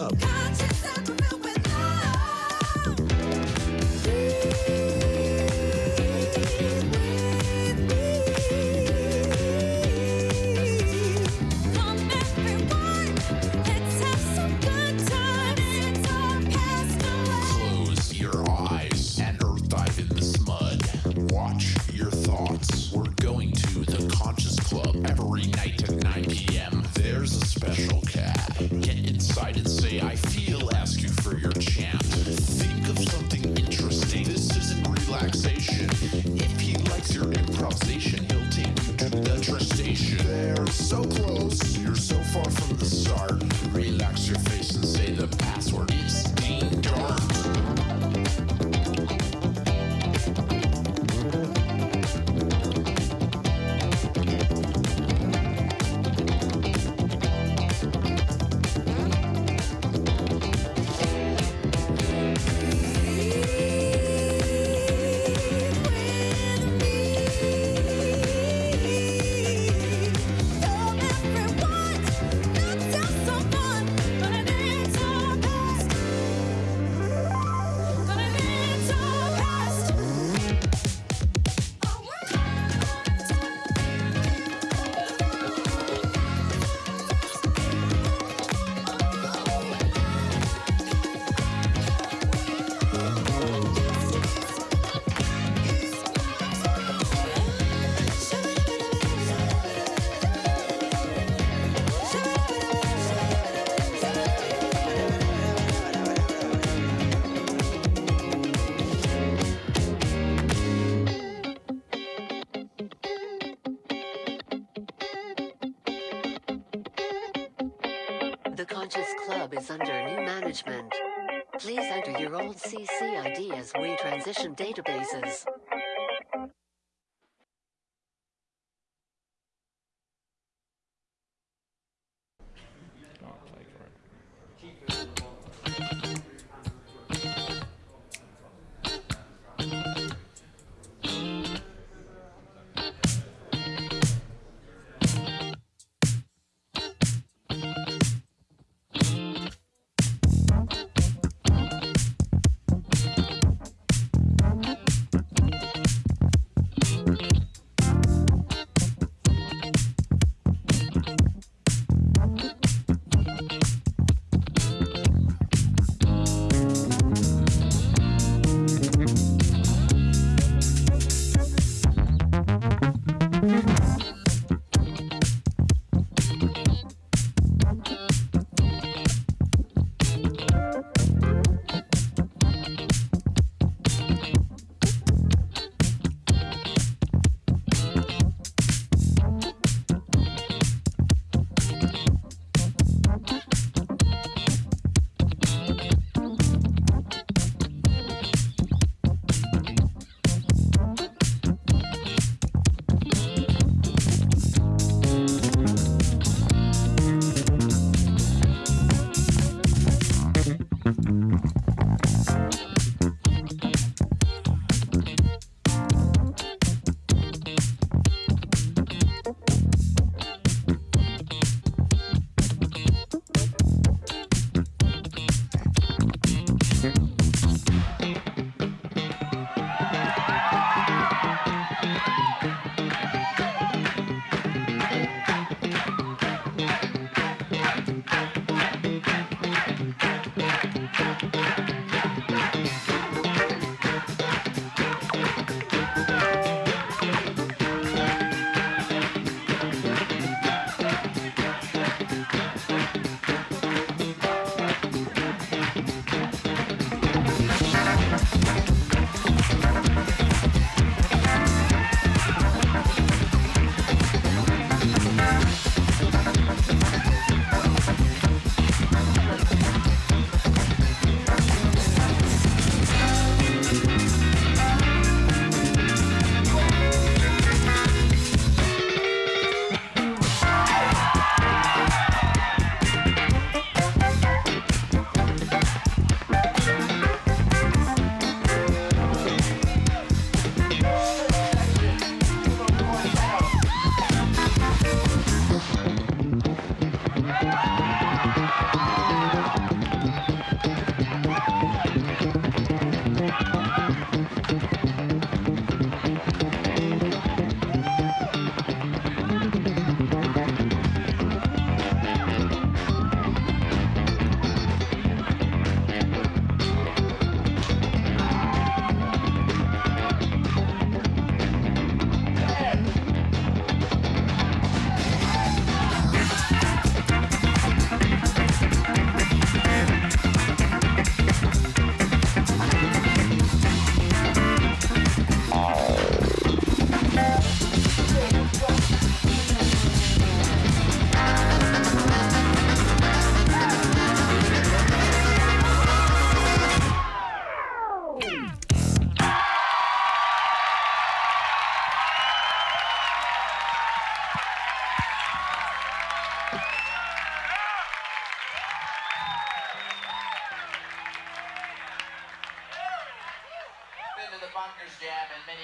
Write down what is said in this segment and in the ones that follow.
Club. Transition databases.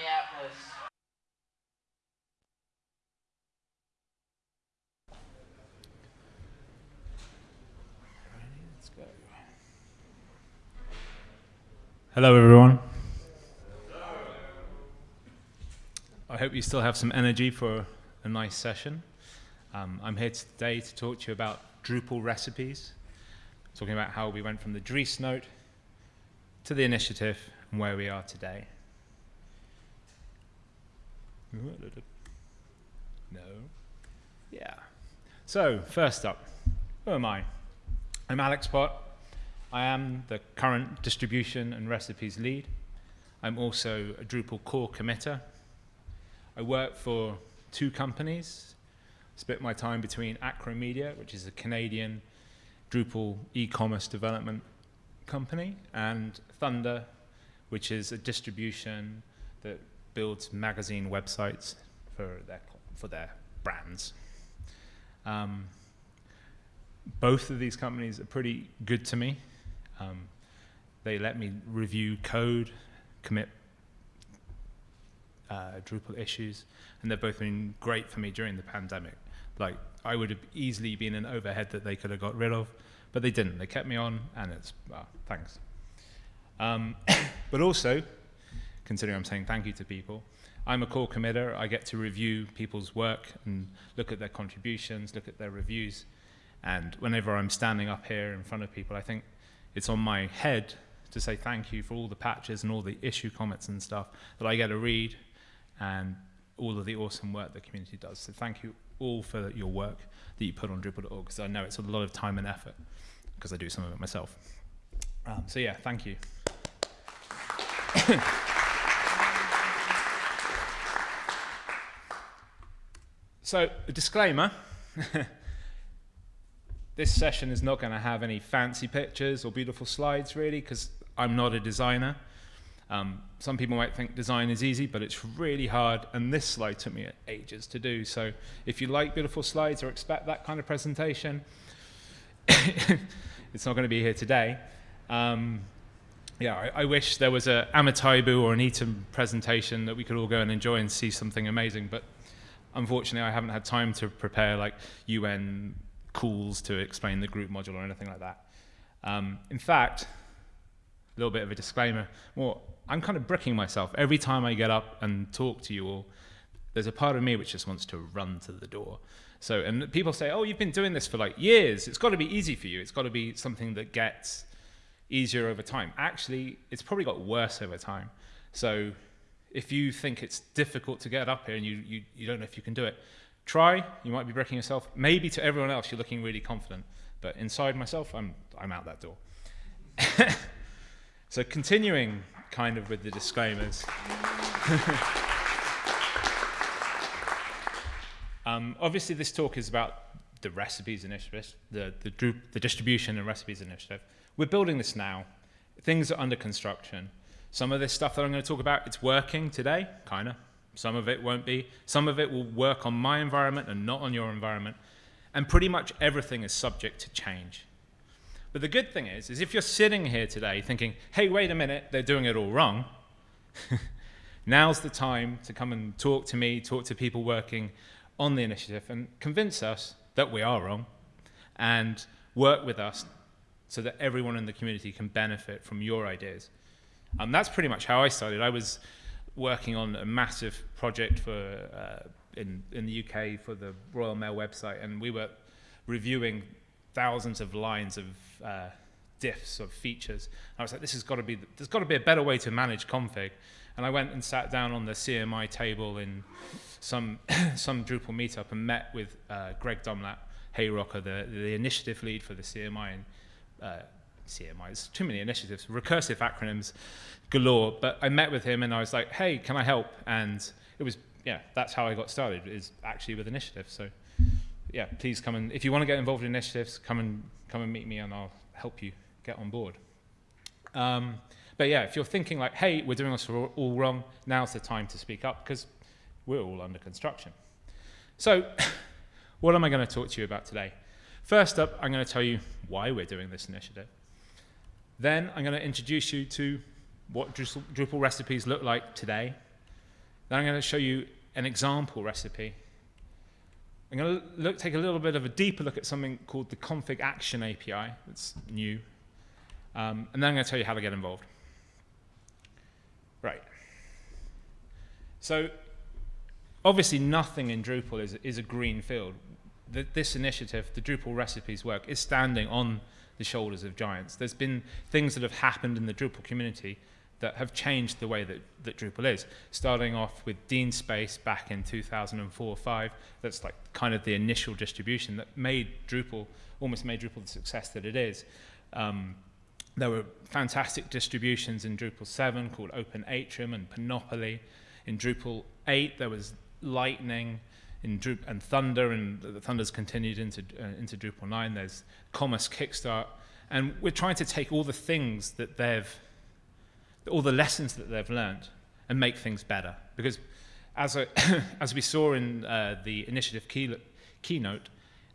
Minneapolis. Let's go. Hello, everyone. I hope you still have some energy for a nice session. Um, I'm here today to talk to you about Drupal recipes, talking about how we went from the Dries note to the initiative and where we are today. No. Yeah. So, first up, who am I? I'm Alex Pott. I am the current distribution and recipes lead. I'm also a Drupal core committer. I work for two companies, I split my time between Acro Media, which is a Canadian Drupal e-commerce development company, and Thunder, which is a distribution that builds magazine websites for their, for their brands. Um, both of these companies are pretty good to me. Um, they let me review code, commit uh, Drupal issues, and they've both been great for me during the pandemic. Like, I would have easily been an overhead that they could have got rid of, but they didn't. They kept me on, and it's, well, thanks. Um, but also, considering I'm saying thank you to people, I'm a core committer. I get to review people's work and look at their contributions, look at their reviews. And whenever I'm standing up here in front of people, I think it's on my head to say thank you for all the patches and all the issue comments and stuff that I get to read and all of the awesome work the community does. So thank you all for your work that you put on Drupal.org because I know it's a lot of time and effort because I do some of it myself. Um, so yeah, thank you. so a disclaimer. this session is not going to have any fancy pictures or beautiful slides really because I'm not a designer. Um, some people might think design is easy, but it's really hard, and this slide took me ages to do. So if you like beautiful slides or expect that kind of presentation, it's not going to be here today. Um, yeah, I, I, wish there was a Amitaibu or an Eaton presentation that we could all go and enjoy and see something amazing, but unfortunately I haven't had time to prepare like UN calls to explain the group module or anything like that. Um, in fact, a little bit of a disclaimer, well, I'm kind of bricking myself. Every time I get up and talk to you all, there's a part of me which just wants to run to the door. So, and people say, oh, you've been doing this for like years. It's got to be easy for you. It's got to be something that gets easier over time. Actually, it's probably got worse over time. So if you think it's difficult to get up here and you, you, you don't know if you can do it, try. You might be breaking yourself. Maybe to everyone else, you're looking really confident. But inside myself, I'm, I'm out that door. so continuing kind of with the disclaimers. um, obviously, this talk is about the recipes initiative, the, the, the distribution and recipes initiative. We're building this now. Things are under construction. Some of this stuff that I'm going to talk about, it's working today, kind of. Some of it won't be. Some of it will work on my environment and not on your environment. And pretty much everything is subject to change. But the good thing is, is if you're sitting here today thinking, hey, wait a minute, they're doing it all wrong, now's the time to come and talk to me, talk to people working on the initiative and convince us that we are wrong and work with us so that everyone in the community can benefit from your ideas. And that's pretty much how I started. I was working on a massive project for uh, in, in the UK for the Royal Mail website, and we were reviewing thousands of lines of uh, diffs of features. And I was like, this has got to be, there's got to be a better way to manage config. And I went and sat down on the CMI table in some, some Drupal meetup and met with uh, Greg Dunlap, Heyrocker, the, the initiative lead for the CMI. And, uh, CMI, it's too many initiatives, recursive acronyms galore. But I met with him and I was like, hey, can I help? And it was, yeah, that's how I got started, is actually with initiatives. So yeah, please come and, if you want to get involved in initiatives, come and, come and meet me and I'll help you get on board. Um, but yeah, if you're thinking like, hey, we're doing this all wrong, now's the time to speak up because we're all under construction. So what am I going to talk to you about today? First up, I'm going to tell you why we're doing this initiative. Then I'm going to introduce you to what Drupal, recipes look like today. Then I'm going to show you an example recipe. I'm going to look, take a little bit of a deeper look at something called the config action API. That's new. Um, and then I'm going to tell you how to get involved. Right. So obviously nothing in Drupal is, is a green field. The, this initiative, the Drupal recipes work, is standing on the shoulders of giants. There's been things that have happened in the Drupal community that have changed the way that, that Drupal is. Starting off with DeanSpace back in 2004 or five. that's like kind of the initial distribution that made Drupal, almost made Drupal the success that it is. Um, there were fantastic distributions in Drupal 7 called Open Atrium and Panopoly. In Drupal 8, there was Lightning in Drup and Thunder, and the Thunder's continued into, uh, into Drupal 9. There's Commerce Kickstart. And we're trying to take all the things that they've, all the lessons that they've learned and make things better. Because as, a as we saw in uh, the initiative key, keynote,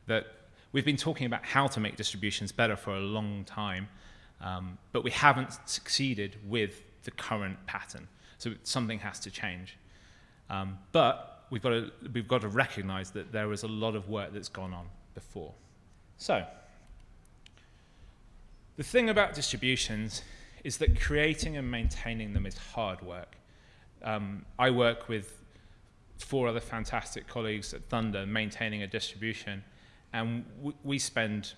that we've been talking about how to make distributions better for a long time, um, but we haven't succeeded with the current pattern. So something has to change. Um, but we've got, to, we've got to recognize that there is a lot of work that's gone on before. So, the thing about distributions is that creating and maintaining them is hard work. Um, I work with four other fantastic colleagues at Thunder maintaining a distribution, and we spend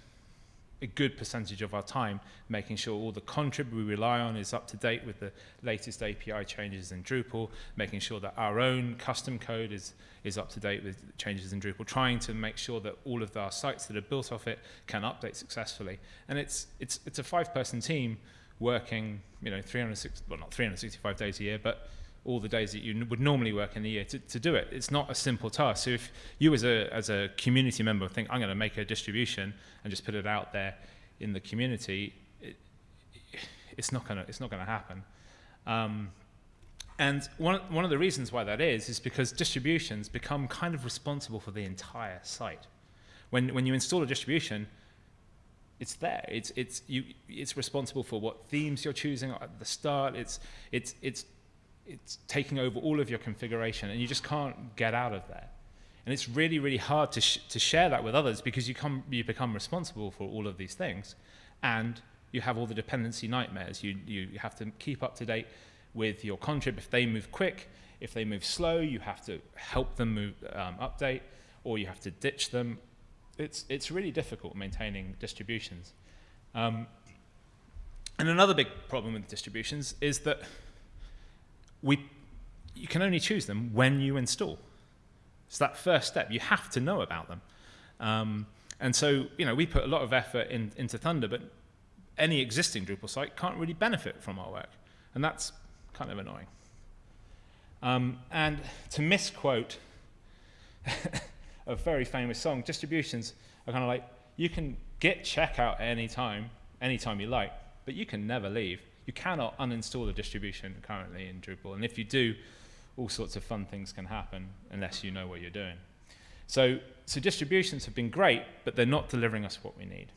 a good percentage of our time making sure all the contrib we rely on is up to date with the latest API changes in Drupal, making sure that our own custom code is, is up to date with changes in Drupal, trying to make sure that all of our sites that are built off it can update successfully. And it's, it's, it's a five-person team working, you know, 360, well, not 365 days a year, but all the days that you would normally work in the year to, to do it. It's not a simple task. So if you as a, as a community member think, I'm going to make a distribution and just put it out there in the community, it, it's not going to it's not going to happen. Um, and one, one of the reasons why that is, is because distributions become kind of responsible for the entire site. When, when you install a distribution, it's there. It's, it's, you, it's responsible for what themes you're choosing at the start. It's, it's, it's it's taking over all of your configuration and you just can't get out of there. And it's really, really hard to, sh to share that with others because you, come, you become responsible for all of these things. And you have all the dependency nightmares. You, you have to keep up to date with your contrib. If they move quick, if they move slow, you have to help them move, um, update, or you have to ditch them. It's, it's really difficult maintaining distributions. Um, and another big problem with distributions is that we, you can only choose them when you install. It's that first step. You have to know about them. Um, and so, you know, we put a lot of effort in, into Thunder, but any existing Drupal site can't really benefit from our work. And that's kind of annoying. Um, and to misquote a very famous song, distributions are kind of like, you can get checkout at any time, anytime you like, but you can never leave you cannot uninstall the distribution currently in Drupal. And if you do, all sorts of fun things can happen unless you know what you're doing. So, so distributions have been great, but they're not delivering us what we need.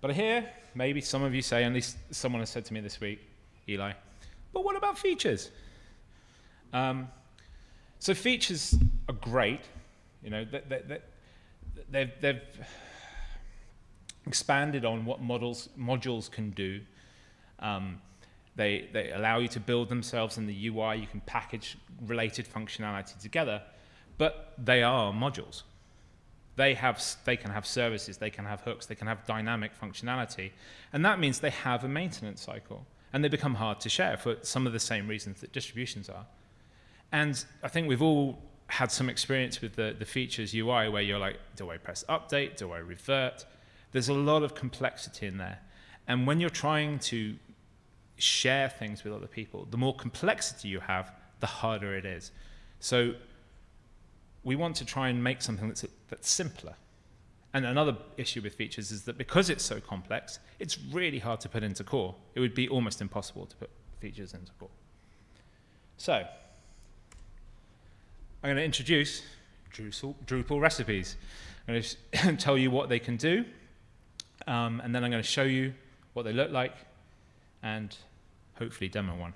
But I hear maybe some of you say, at least someone has said to me this week, Eli, but what about features? Um, so features are great. You know, they, they, they've, they've expanded on what models, modules can do um, they, they allow you to build themselves in the UI. You can package related functionality together, but they are modules. They, have, they can have services, they can have hooks, they can have dynamic functionality. And that means they have a maintenance cycle. And they become hard to share for some of the same reasons that distributions are. And I think we've all had some experience with the, the features UI where you're like, do I press update? Do I revert? There's a lot of complexity in there. And when you're trying to share things with other people, the more complexity you have, the harder it is. So we want to try and make something that's, that's simpler. And another issue with features is that because it's so complex, it's really hard to put into core. It would be almost impossible to put features into core. So I'm going to introduce Drupal, Drupal recipes. I'm going to tell you what they can do, um, and then I'm going to show you what they look like, and hopefully demo one.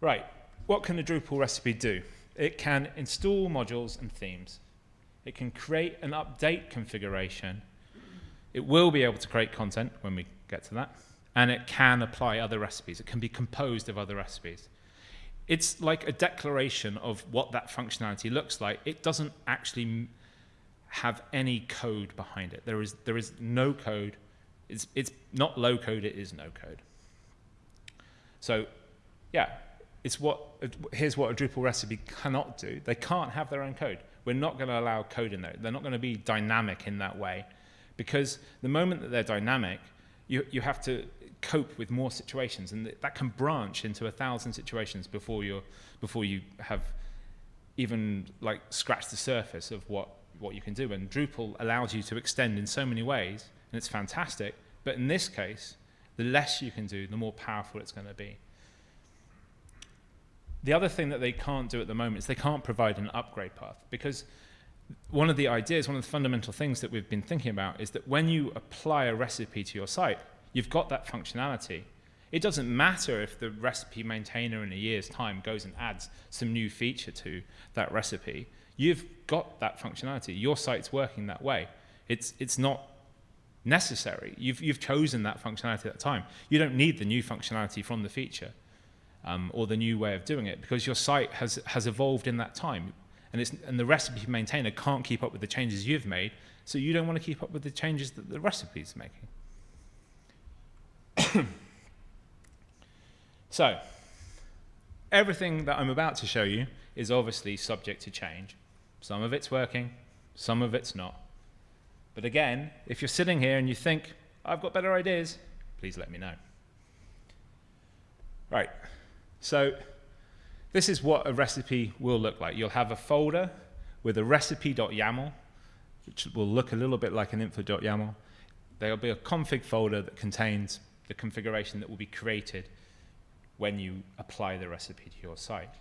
Right, what can a Drupal recipe do? It can install modules and themes. It can create and update configuration. It will be able to create content when we get to that. And it can apply other recipes. It can be composed of other recipes. It's like a declaration of what that functionality looks like. It doesn't actually have any code behind it. There is, there is no code. It's, it's not low code, it is no code. So, yeah, it's what, here's what a Drupal recipe cannot do. They can't have their own code. We're not going to allow code in there. They're not going to be dynamic in that way because the moment that they're dynamic, you, you have to cope with more situations and th- that can branch into a thousand situations before, you're, before you have even like scratched the surface of what, what you can do. And Drupal allows you to extend in so many ways and it's fantastic. But in this case, the less you can do, the more powerful it's going to be. The other thing that they can't do at the moment is they can't provide an upgrade path because one of the ideas, one of the fundamental things that we've been thinking about is that when you apply a recipe to your site, you've got that functionality. It doesn't matter if the recipe maintainer in a year's time goes and adds some new feature to that recipe. You've got that functionality. Your site's working that way. It's, it's not necessary. You've, you've chosen that functionality at that time. You don't need the new functionality from the feature um, or the new way of doing it because your site has, has evolved in that time. And, it's, and the recipe maintainer can't keep up with the changes you've made, so you don't want to keep up with the changes that the recipe is making. so, everything that I'm about to show you is obviously subject to change. Some of it's working, some of it's not. But again, if you're sitting here and you think, I've got better ideas, please let me know. Right, so this is what a recipe will look like. You'll have a folder with a recipe.yaml, which will look a little bit like an info.yaml. There'll be a config folder that contains the configuration that will be created when you apply the recipe to your site.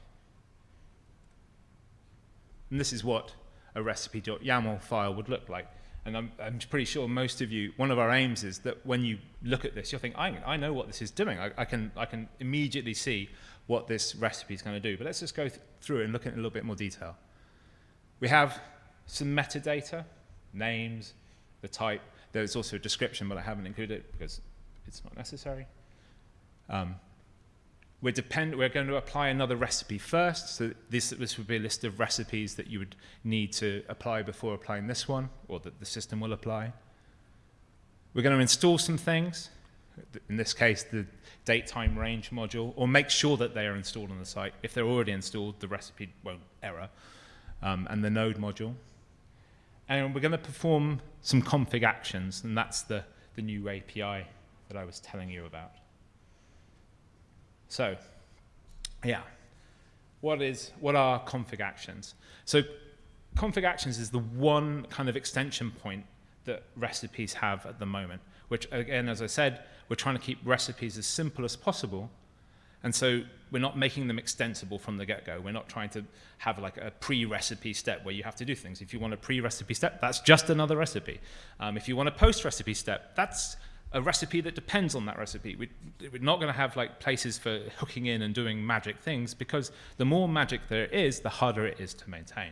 And this is what a recipe.yaml file would look like. And I'm, I'm pretty sure most of you, one of our aims is that when you look at this, you'll think, I, I know what this is doing. I, I, can, I can immediately see what this recipe is going to do. But let's just go th through and look at it in a little bit more detail. We have some metadata, names, the type. There's also a description, but I haven't included it because it's not necessary. Um, we're, depend we're going to apply another recipe first. So this, this would be a list of recipes that you would need to apply before applying this one, or that the system will apply. We're going to install some things, in this case, the date time range module, or make sure that they are installed on the site. If they're already installed, the recipe won't error, um, and the node module. And we're going to perform some config actions, and that's the, the new API that I was telling you about. So, yeah, what is what are config actions? So, config actions is the one kind of extension point that recipes have at the moment. Which, again, as I said, we're trying to keep recipes as simple as possible, and so we're not making them extensible from the get-go. We're not trying to have like a pre-recipe step where you have to do things. If you want a pre-recipe step, that's just another recipe. Um, if you want a post-recipe step, that's a recipe that depends on that recipe. We, we're not going to have like places for hooking in and doing magic things because the more magic there is, the harder it is to maintain.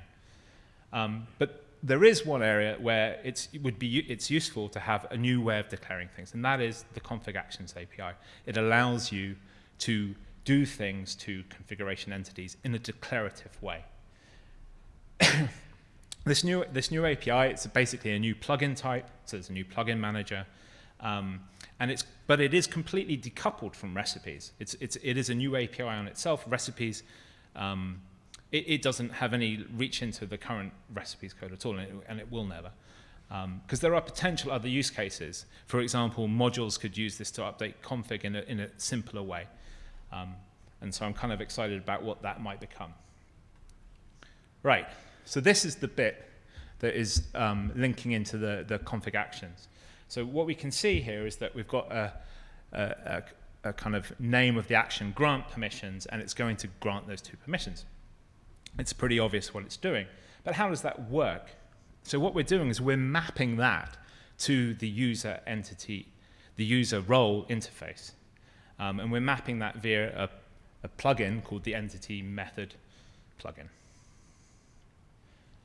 Um, but there is one area where it's, it would be, it's useful to have a new way of declaring things, and that is the config actions API. It allows you to do things to configuration entities in a declarative way. this, new, this new API, it's basically a new plugin type, so there's a new plugin manager, um, and it's, but it is completely decoupled from recipes. It's, it's, it is a new API on itself. Recipes, um, it, it doesn't have any reach into the current recipes code at all, and it, and it will never. Because um, there are potential other use cases. For example, modules could use this to update config in a, in a simpler way. Um, and so I'm kind of excited about what that might become. Right, so this is the bit that is um, linking into the, the config actions. So what we can see here is that we've got a, a, a, a kind of name of the action, grant permissions, and it's going to grant those two permissions. It's pretty obvious what it's doing. But how does that work? So what we're doing is we're mapping that to the user entity, the user role interface. Um, and we're mapping that via a, a plugin called the entity method plugin.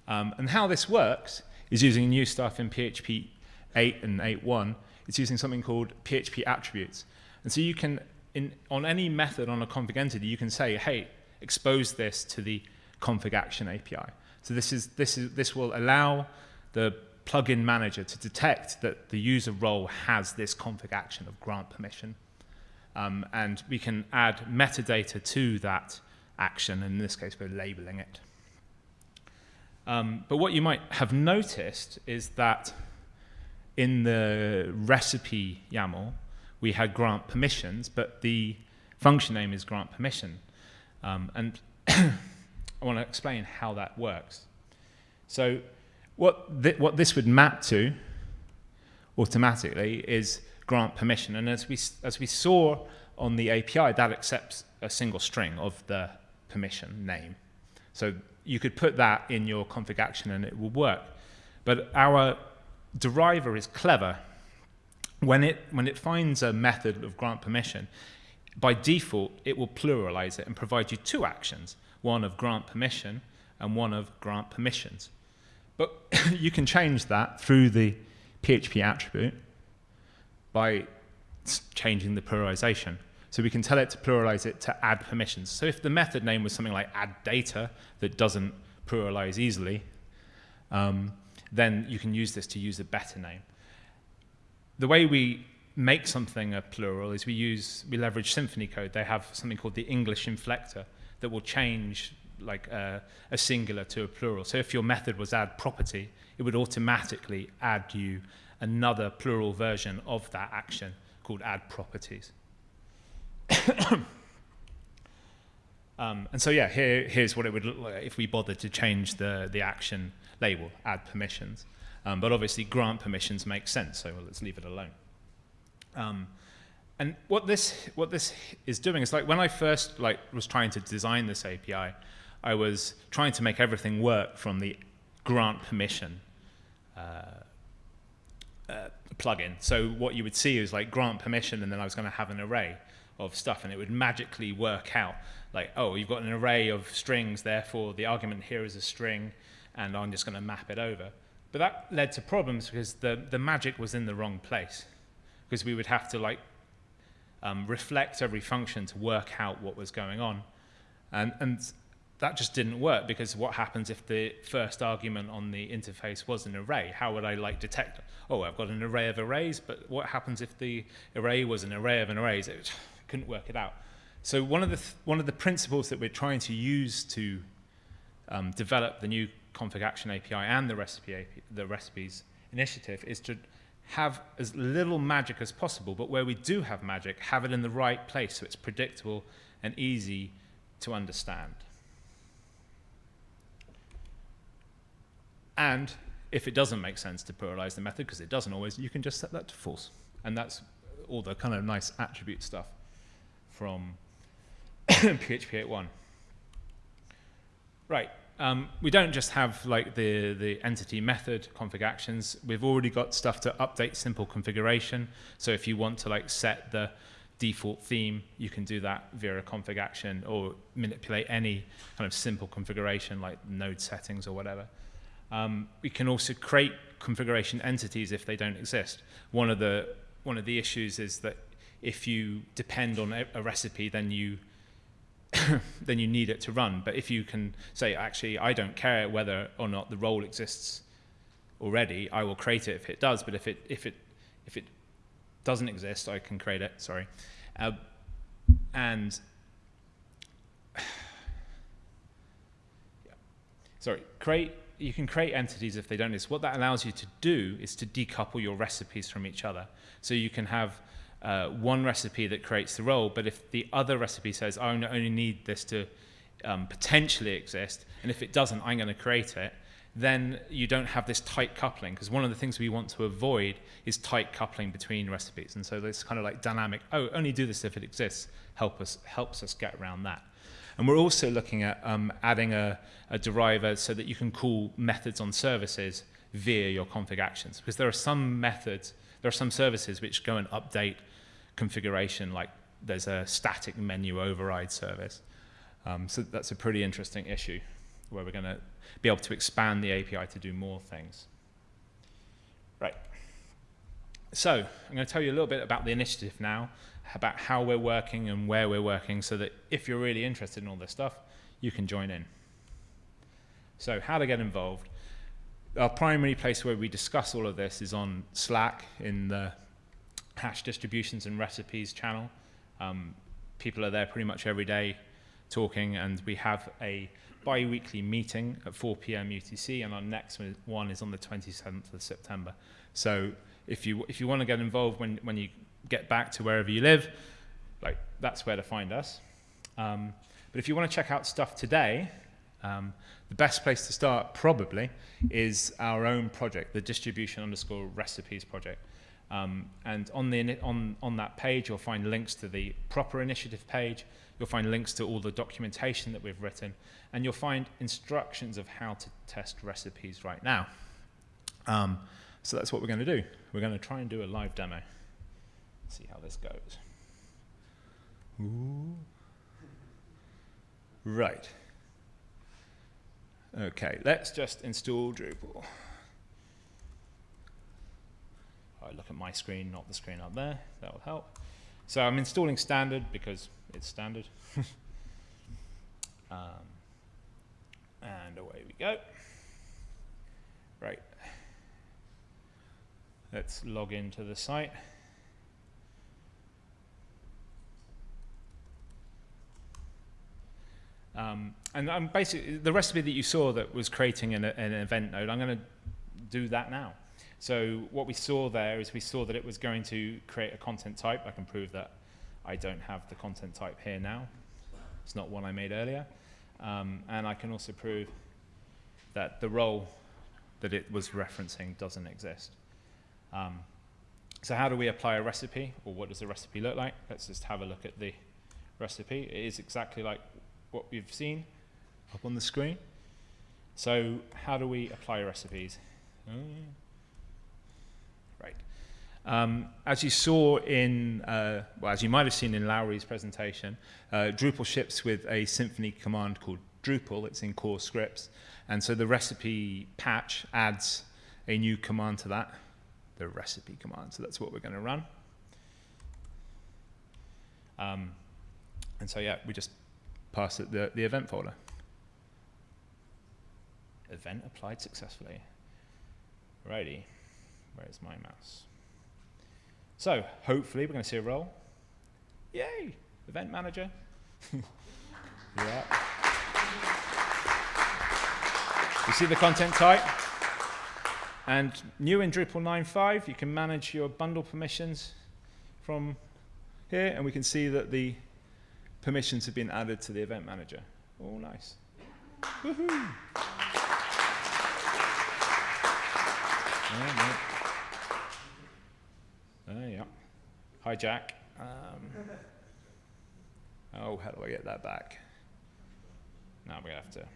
Um, and how this works is using new stuff in PHP 8 and 8.1. It's using something called PHP attributes. And so you can, in, on any method on a config entity, you can say, hey, expose this to the config action API. So this, is, this, is, this will allow the plugin manager to detect that the user role has this config action of grant permission. Um, and we can add metadata to that action, in this case, we're labeling it. Um, but what you might have noticed is that in the recipe YAML, we had grant permissions, but the function name is grant permission. Um, and I want to explain how that works. So what, th what this would map to automatically is grant permission. And as we, as we saw on the API, that accepts a single string of the permission name. So you could put that in your config action and it will work. But our deriver is clever. When it, when it finds a method of grant permission, by default, it will pluralize it and provide you two actions, one of grant permission and one of grant permissions. But you can change that through the PHP attribute by changing the pluralization. So we can tell it to pluralize it to add permissions. So if the method name was something like add data that doesn't pluralize easily, um, then you can use this to use a better name. The way we make something a plural is we use we leverage Symfony code. They have something called the English inflector that will change like a, a singular to a plural. So if your method was add property, it would automatically add you another plural version of that action called add properties. Um, and so yeah, here, here's what it would look like if we bothered to change the, the action label, add permissions. Um, but obviously grant permissions makes sense, so let's leave it alone. Um, and what this, what this is doing is like when I first like, was trying to design this API, I was trying to make everything work from the grant permission uh, uh, plugin. So what you would see is like grant permission, and then I was going to have an array of stuff, and it would magically work out like, oh, you've got an array of strings, therefore the argument here is a string, and I'm just going to map it over. But that led to problems because the, the magic was in the wrong place, because we would have to like um, reflect every function to work out what was going on, and and that just didn't work because what happens if the first argument on the interface was an array? How would I like detect? Oh, I've got an array of arrays, but what happens if the array was an array of an arrays? It couldn't work it out. So one of the th one of the principles that we're trying to use to um, develop the new config action API and the recipe API, the recipes initiative is to have as little magic as possible, but where we do have magic, have it in the right place so it's predictable and easy to understand. And if it doesn't make sense to pluralize the method, because it doesn't always, you can just set that to false. And that's all the kind of nice attribute stuff from PHP 8.1. Right. Um, we don't just have like the, the entity method config actions. We've already got stuff to update simple configuration. So if you want to like set the default theme, you can do that via a config action or manipulate any kind of simple configuration like node settings or whatever. Um, we can also create configuration entities if they don't exist. One of the one of the issues is that if you depend on a, a recipe, then you then you need it to run. But if you can say, actually, I don't care whether or not the role exists already, I will create it if it does. But if it if it if it doesn't exist, I can create it. Sorry, uh, and sorry, create. You can create entities if they don't exist. What that allows you to do is to decouple your recipes from each other. So you can have uh, one recipe that creates the role, but if the other recipe says, I only- need this to um, potentially exist, and if it doesn't, I'm going to create it, then you don't have this tight coupling, because one of the things we want to avoid is tight coupling between recipes. And so this kind of like dynamic, oh, only do this if it exists, help us, helps us get around that. And we're also looking at um, adding a, a deriver so that you can call methods on services via your config actions. Because there are some methods, there are some services which go and update configuration like there's a static menu override service. Um, so that's a pretty interesting issue where we're going to be able to expand the API to do more things. Right. So I'm going to tell you a little bit about the initiative now, about how we're working and where we're working, so that if you're really interested in all this stuff, you can join in. So how to get involved. Our primary place where we discuss all of this is on Slack in the hash distributions and recipes channel. Um, people are there pretty much every day talking, and we have a bi-weekly meeting at 4 p.m. UTC, and our next one- is on the 27th of September. So if you if you want to get involved when when you get back to wherever you live, like that's where to find us. Um, but if you want to check out stuff today, um, the best place to start probably is our own project, the distribution underscore recipes project. Um, and on the on on that page, you'll find links to the proper initiative page. You'll find links to all the documentation that we've written, and you'll find instructions of how to test recipes right now. Um, so that's what we're going to do. We're going to try and do a live demo. See how this goes. Ooh. Right. Okay, let's just install Drupal. I look at my screen, not the screen up there. That will help. So I'm installing standard because it's standard. um, and away we go. Right. Let's log into the site. Um, and I'm basically the recipe that you saw that was creating an, an event node. I'm going to do that now. So what we saw there is we saw that it was going to create a content type. I can prove that I don't have the content type here now. It's not one I made earlier. Um, and I can also prove that the role that it was referencing doesn't exist. Um, so how do we apply a recipe, or what does a recipe look like? Let's just have a look at the recipe. It is exactly like what we've seen up on the screen. So how do we apply recipes? Mm. Um, as you saw in, uh, well, as you might have seen in Lauri's presentation, uh, Drupal ships with a Symfony command called Drupal. It's in core scripts. And so the recipe patch adds a new command to that, the recipe command. So that's what we're going to run. Um, and so, yeah, we just pass it the, the event folder. Event applied successfully. Righty. Where's my mouse? So, hopefully, we're going to see a role. Yay! Event manager. yeah. You see the content type? And new in Drupal 9.5, you can manage your bundle permissions from here, and we can see that the permissions have been added to the event manager. Oh, nice. Woohoo! Yeah, no. Uh, yeah. Hi, Jack. Um, oh, how do I get that back? Now going to have to.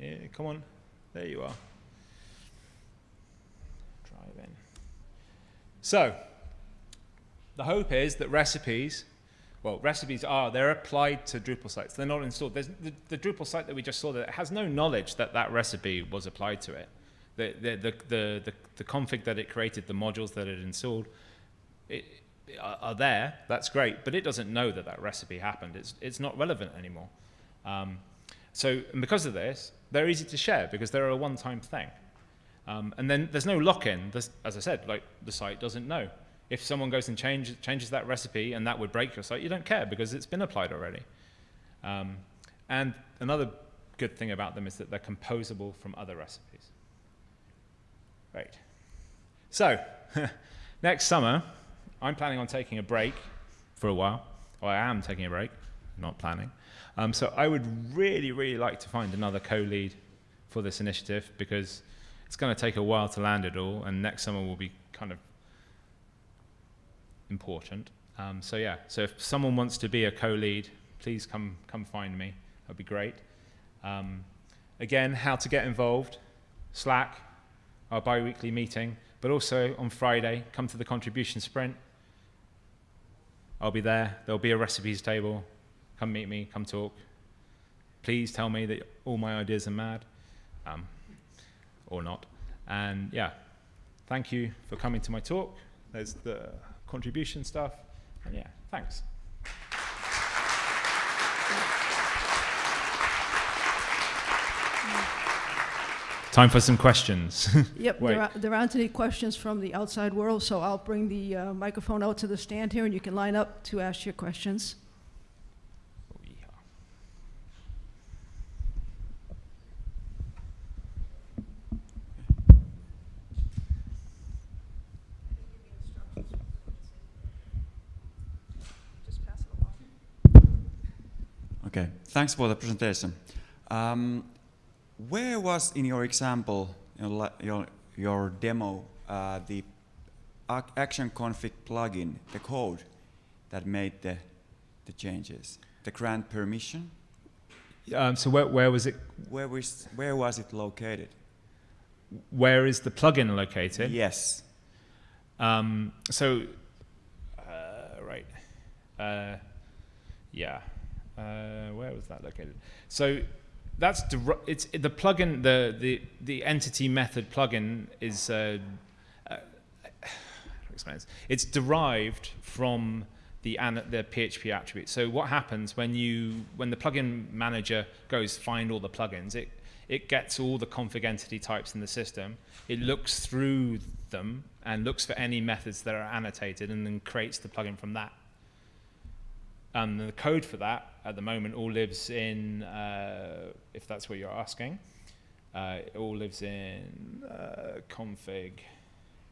Yeah, come on. There you are. Drive in. So, the hope is that recipes, well, recipes are, they're applied to Drupal sites. They're not installed. There's the, the Drupal site that we just saw that has no knowledge that that recipe was applied to it. The, the, the, the, the, config that it created, the modules that it installed, it, are, there. That's great, but it doesn't know that that recipe happened. It's, it's not relevant anymore. Um, so, because of this, they're easy to share because they're a one-time thing. Um, and then there's no lock-in. As I said, like the site doesn't know. If someone goes and change, changes that recipe and that would break your site, you don't care because it's been applied already. Um, and another good thing about them is that they're composable from other recipes. Right. So, next summer, I'm planning on taking a break for a while. Or I am taking a break, not planning. Um, so I would really, really like to find another co-lead for this initiative because it's going to take a while to land it all, and next summer will be kind of important. Um, so yeah, so if someone wants to be a co-lead, please come come find me. That'd be great. Um, again, how to get involved? Slack, our bi-weekly meeting, but also on Friday, come to the contribution sprint. I'll be there. There'll be a recipes table. Come meet me. Come talk. Please tell me that all my ideas are mad, um, or not. And yeah, thank you for coming to my talk. There's the contribution stuff. And yeah, thanks. Time for some questions. Yep, there, are, there aren't any questions from the outside world, so I'll bring the uh, microphone out to the stand here and you can line up to ask your questions. Okay, thanks for the presentation. Um, where was in your example, your, your, your demo, uh, the action config plugin, the code that made the, the changes? The grant permission? Um, so where, where was it? Where was, where was it located? Where is the plugin located? Yes. Um, so, uh, right. Uh, yeah. Uh, where was that located? So that's it's the plugin. The the the entity method plugin is. Uh, uh? It's derived from the the PHP attribute. So what happens when you when the plugin manager goes find all the plugins? It it gets all the config entity types in the system. It looks through them and looks for any methods that are annotated and then creates the plugin from that. And the code for that at the moment all lives in, uh, if that's what you're asking, uh, it all lives in uh, config.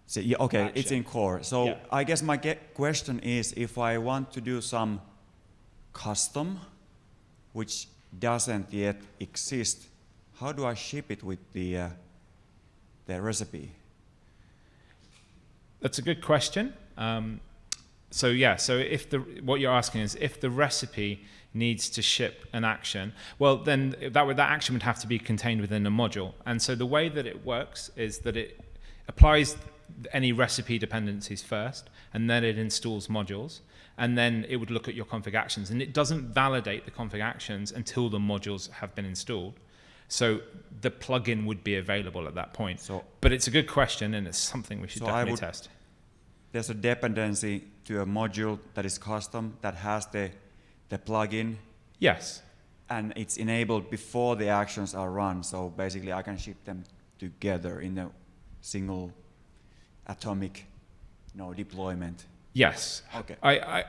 So, yeah, okay, it's in core. So Yeah. I guess my question is if I want to do some custom, which doesn't yet exist, how do I ship it with the, uh, the recipe? That's a good question. Um, so yeah, so if the what you're asking is if the recipe needs to ship an action, well then that would that action would have to be contained within a module. And so the way that it works is that it applies any recipe dependencies first, and then it installs modules, and then it would look at your config actions, and it doesn't validate the config actions until the modules have been installed. So the plugin would be available at that point. So- but it's a good question, and it's something we should So definitely would- test. There's a dependency to a module that is custom that has the, the plugin Yes. and it's enabled before the actions are run. So basically, I can ship them together in a single atomic you know, deployment. Yes. Okay. I, I,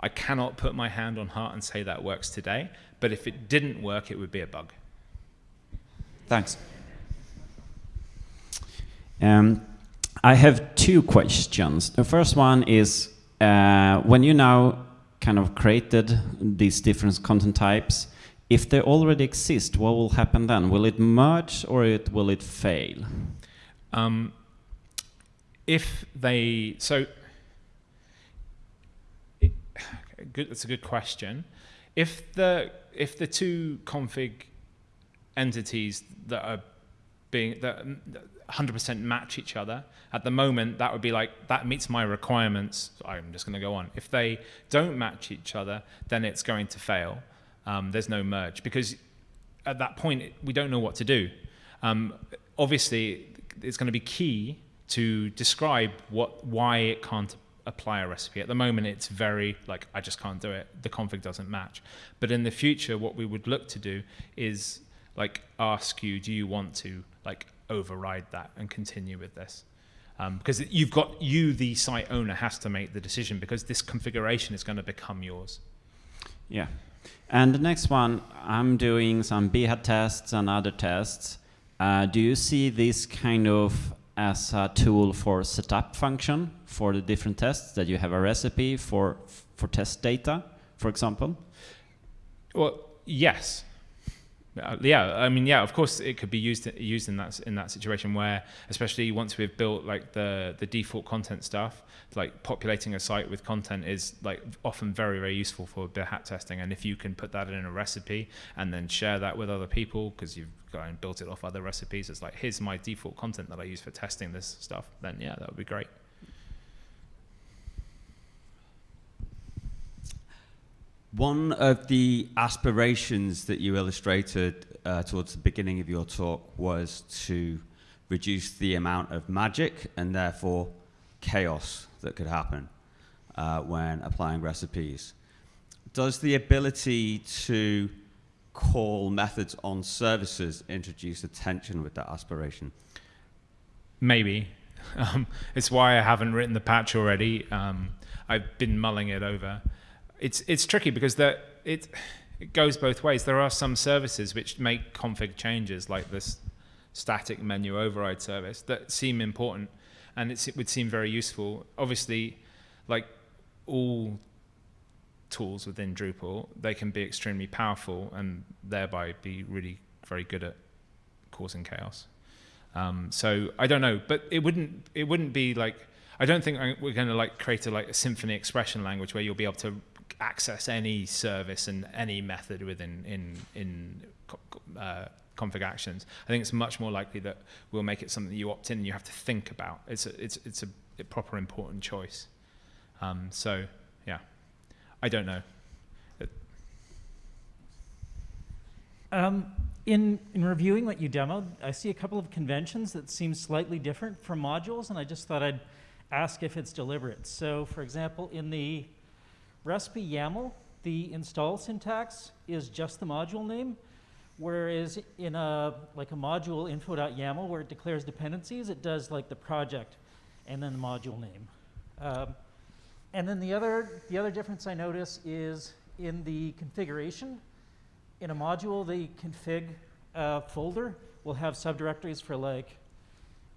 I cannot put my hand on heart and say that works today, but if it didn't work, it would be a bug. Thanks. Um, I have two questions. The first one is uh, when you now kind of created these different content types, if they already exist, what will happen then? Will it merge or it, will it fail? Um, if they so it, good, that's a good question. If the if the two config entities that are being that 100% match each other. At the moment that would be like that meets my requirements. I'm just going to go on. If they don't match each other then it's going to fail. Um, there's no merge because at that point we don't know what to do. Um, obviously it's going to be key to describe what why it can't apply a recipe. At the moment it's very like i just can't do it. The config doesn't match. But in the future what we would look to do is like ask you do you want to like override that and continue with this um, because you've got you the site owner has to make the decision because this configuration is going to become yours Yeah. And the next one, I'm doing some beta tests and other tests. Uh, do you see this kind of as a tool for setup function for the different tests that you have a recipe for for test data, for example? Well, yes. Uh, yeah, I mean, yeah. Of course, it could be used used in that in that situation where, especially once we've built like the the default content stuff, like populating a site with content is like often very very useful for hat testing. And if you can put that in a recipe and then share that with other people because you've gone and built it off other recipes, it's like here's my default content that I use for testing this stuff. Then yeah, that would be great. One of the aspirations that you illustrated uh, towards the beginning of your talk was to reduce the amount of magic and therefore chaos that could happen uh, when applying recipes. Does the ability to call methods on services introduce a tension with that aspiration? Maybe. Um, it's why I haven't written the patch already. Um, I've been mulling it over. It's it's tricky because that it it goes both ways. There are some services which make config changes, like this static menu override service, that seem important, and it would seem very useful. Obviously, like all tools within Drupal, they can be extremely powerful and thereby be really very good at causing chaos. Um, so I don't know, but it wouldn't it wouldn't be like I don't think we're going to like create a like a Symfony expression language where you'll be able to access any service and any method within in in uh, config actions. I think it's much more likely that we'll make it something you opt in and you have to think about. It's a, it's it's a, a proper important choice. Um, so yeah, I don't know. Um, in, in reviewing what you demoed, I see a couple of conventions that seem slightly different from modules, and I just thought I'd ask if it's deliberate. So, for example, in the recipe YAML, the install syntax is just the module name, whereas in a like a module info.yaml where it declares dependencies, it does like the project and then the module name. Um, and then the other the other difference I notice is in the configuration. In a module, the config uh, folder will have subdirectories for like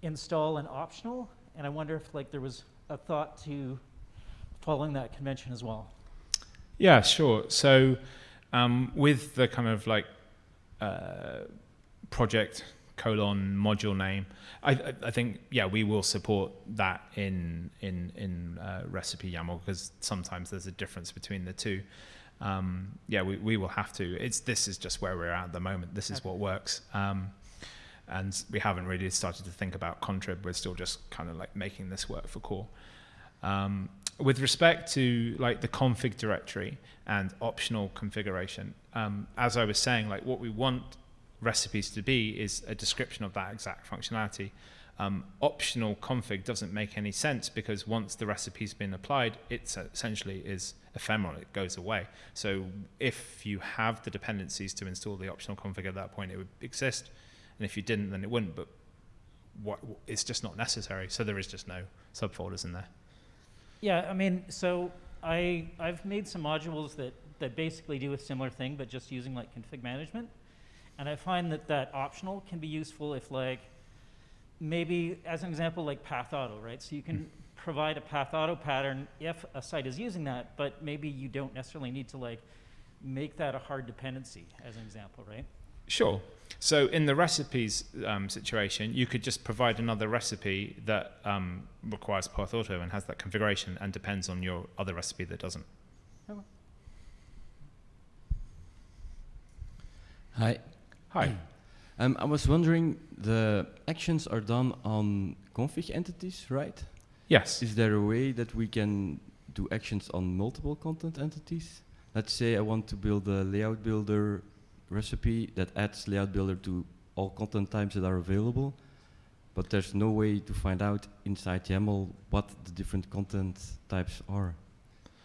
install and optional, and I wonder if like there was a thought to following that convention as well. Yeah, sure. So um, with the kind of like uh, project colon module name, I, I, think yeah we will support that in in in uh, recipe YAML because sometimes there's a difference between the two. Um, yeah, we, we will have to. It's this is just where we're at at the moment. This is what works. Um, and we haven't really started to think about contrib. We're still just kind of like making this work for core. Um, with respect to like the config directory and optional configuration, um, as I was saying, like what we want recipes to be is a description of that exact functionality. Um, optional config doesn't make any sense because once the recipe's been applied, it essentially is ephemeral. It goes away. So if you have the dependencies to install the optional config at that point, it would exist, and if you didn't, then it wouldn't. But what it's just not necessary. So there is just no subfolders in there. Yeah, I mean, so I I've made some modules that that basically do a similar thing, but just using like config management, and I find that that optional can be useful if like maybe as an example like path auto, right? So you can mm-hmm. provide a path auto pattern if a site is using that, but maybe you don't necessarily need to like make that a hard dependency as an example, right? Sure. So in the recipes um, situation, you could just provide another recipe that um, requires path auto and has that configuration and depends on your other recipe that doesn't. Hi. Hi. Um, I was wondering, the actions are done on config entities, right? Yes. Is there a way that we can do actions on multiple content entities? Let's say I want to build a layout builder recipe that adds layout builder to all content types that are available, but there's no way to find out inside YAML what the different content types are.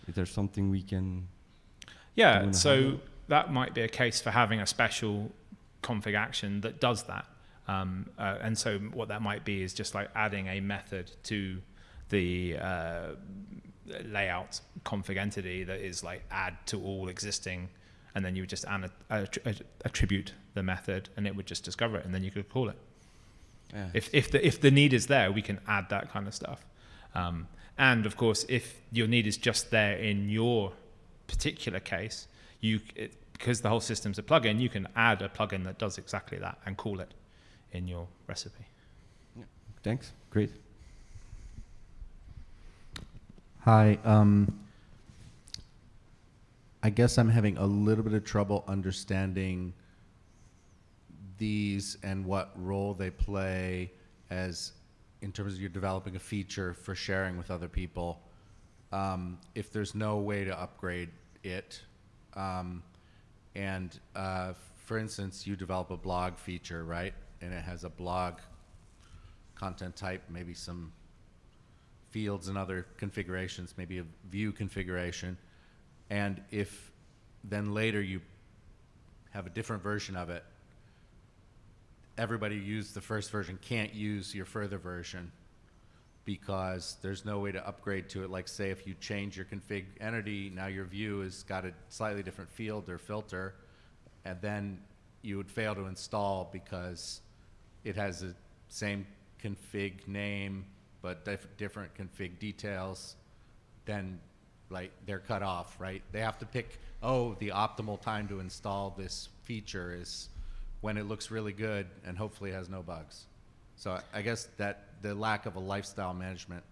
Is there something we can Yeah, so HANA? that might be a case for having a special config action that does that. Um, uh, and so what that might be is just like adding a method to the uh, layout config entity that is like add to all existing, and then you would just an- attri- attribute the method, and it would just discover it, and then you could call it. Yeah. If if the if the need is there, we can add that kind of stuff. Um, and of course, if your need is just there in your particular case, you it, because the whole system's a plugin, you can add a plugin that does exactly that and call it in your recipe. Thanks. Great. Hi. Um, I guess I'm having a little bit of trouble understanding these and what role they play as in terms of you're developing a feature for sharing with other people. Um, if there's no way to upgrade it, Um, and uh, for instance, you develop a blog feature, right? And it has a blog content type, maybe some fields and other configurations, maybe a view configuration. And if then later you have a different version of it, everybody who used the first version can't use your further version because there's no way to upgrade to it. Like say if you change your config entity, now your view has got a slightly different field or filter, and then you would fail to install because it has the same config name but dif- different config details, then like they're cut off, right? They have to pick, oh, the optimal time to install this feature is when it looks really good and hopefully has no bugs. So I- guess that the lack of a lifestyle management,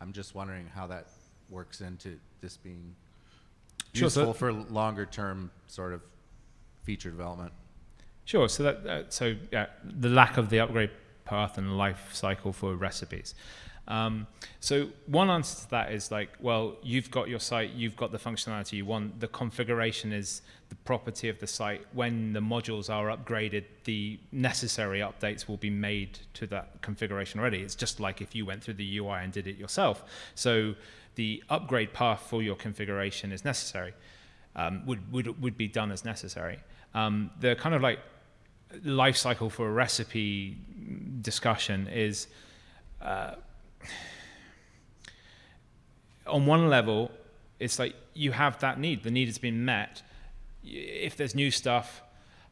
I'm just wondering how that works into this being Sure, so- useful for longer term sort of feature development. Sure. So that uh, so yeah, the lack of the upgrade path and life cycle for recipes. Um, so one answer to that is like, well, you've got your site, you've got the functionality you want. The configuration is the property of the site. When the modules are upgraded, the necessary updates will be made to that configuration already. It's just like if you went through the UI and did it yourself. So the upgrade path for your configuration is necessary. Um, would, would, would be done as necessary. Um, the kind of like life cycle for a recipe discussion is uh, on one level, it's like you have that need. The need has been met. If there's new stuff,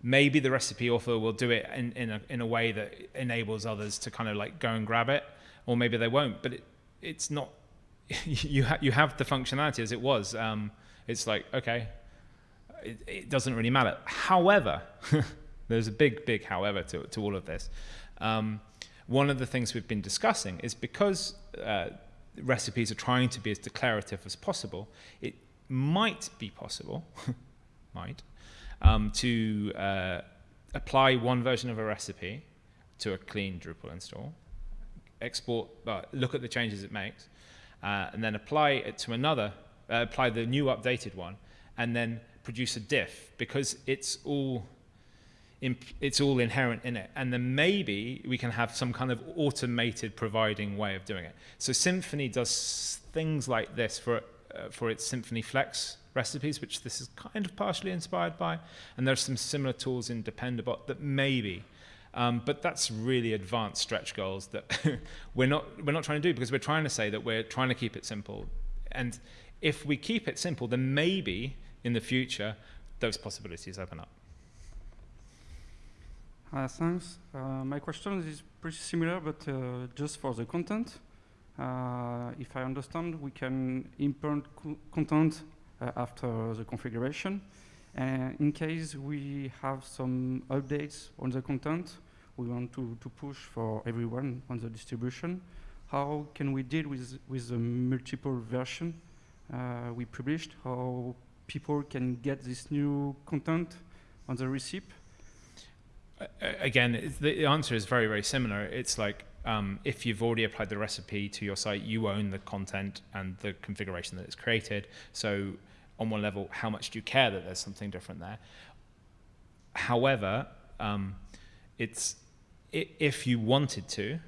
maybe the recipe author will do it in, in, a, in a way that enables others to kind of like go and grab it, or maybe they won't. But it, it's not. you ha- you have the functionality as it was. Um, it's like okay, it, it doesn't really matter. However, there's a big, big however to, to all of this. Um, one of the things we've been discussing is because uh, recipes are trying to be as declarative as possible, it might be possible, might, um, to uh, apply one version of a recipe to a clean Drupal install, export, uh, look at the changes it makes, uh, and then apply it to another, uh, apply the new updated one, and then produce a diff because it's all it's all inherent in it. And then maybe we can have some kind of automated providing way of doing it. So Symfony does things like this for uh, for its Symfony Flex recipes, which this is kind of partially inspired by. And there's some similar tools in Dependabot that maybe. Um, but that's really advanced stretch goals that we're not we're not trying to do because we're trying to say that we're trying to keep it simple. And if we keep it simple, then maybe in the future those possibilities open up. Uh, thanks. Uh, my question is pretty similar, but uh, just for the content. Uh, if I understand, we can import co content uh, after the configuration. And in case we have some updates on the content, we want to, to push for everyone on the distribution. How can we deal with, with the multiple version uh, we published? How people can get this new content on the receipt? Again, the answer is very, very similar. It's like um, if you've already applied the recipe to your site, you own the content and the configuration that it's created. So, on one level, how much do you care that there's something different there? However, um, it's if you wanted to,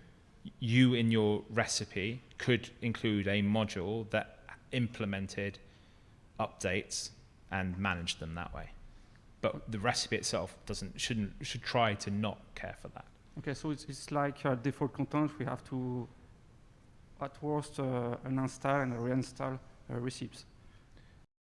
you in your recipe could include a module that implemented updates and managed them that way. But the recipe itself doesn't shouldn't should try to not care for that. Okay, so it's, it's like default content. We have to, at worst, uh, uninstall and reinstall uh, receipts.